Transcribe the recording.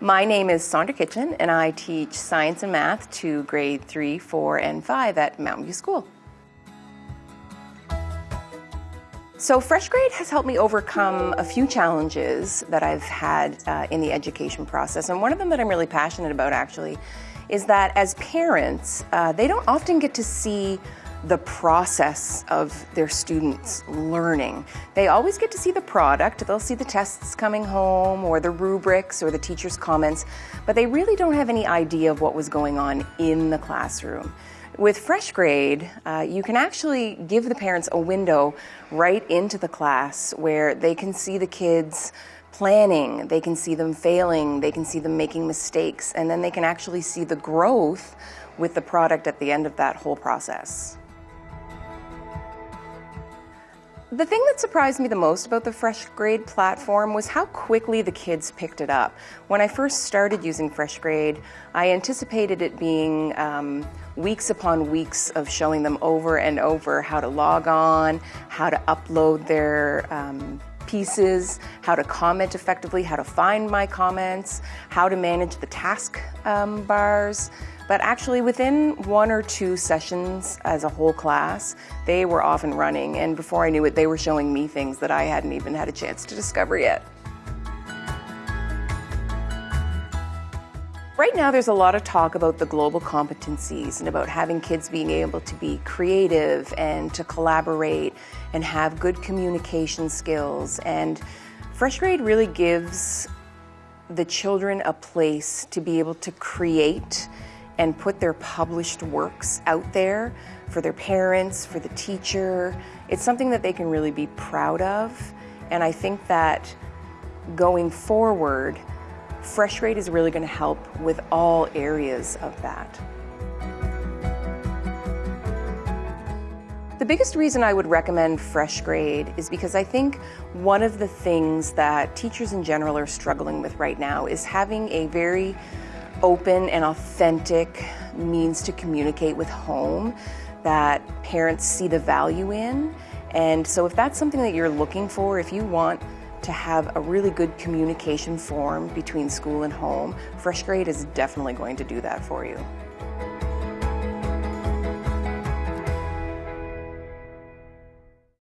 My name is Sondra Kitchen, and I teach science and math to grade 3, 4, and 5 at Mountain View School. So Fresh Grade has helped me overcome a few challenges that I've had uh, in the education process. And one of them that I'm really passionate about actually is that as parents, uh, they don't often get to see the process of their students learning. They always get to see the product. They'll see the tests coming home or the rubrics or the teacher's comments, but they really don't have any idea of what was going on in the classroom. With Fresh Grade, uh, you can actually give the parents a window right into the class where they can see the kids planning, they can see them failing, they can see them making mistakes, and then they can actually see the growth with the product at the end of that whole process. The thing that surprised me the most about the Fresh Grade platform was how quickly the kids picked it up. When I first started using Fresh Grade, I anticipated it being um, weeks upon weeks of showing them over and over how to log on, how to upload their um, pieces, how to comment effectively, how to find my comments, how to manage the task um, bars. But actually, within one or two sessions as a whole class, they were off and running. And before I knew it, they were showing me things that I hadn't even had a chance to discover yet. Right now, there's a lot of talk about the global competencies and about having kids being able to be creative and to collaborate and have good communication skills. And Fresh Grade really gives the children a place to be able to create and put their published works out there for their parents, for the teacher. It's something that they can really be proud of. And I think that going forward, Fresh Grade is really going to help with all areas of that. The biggest reason I would recommend Fresh Grade is because I think one of the things that teachers in general are struggling with right now is having a very open and authentic means to communicate with home that parents see the value in. And so if that's something that you're looking for, if you want to have a really good communication form between school and home, Fresh Grade is definitely going to do that for you.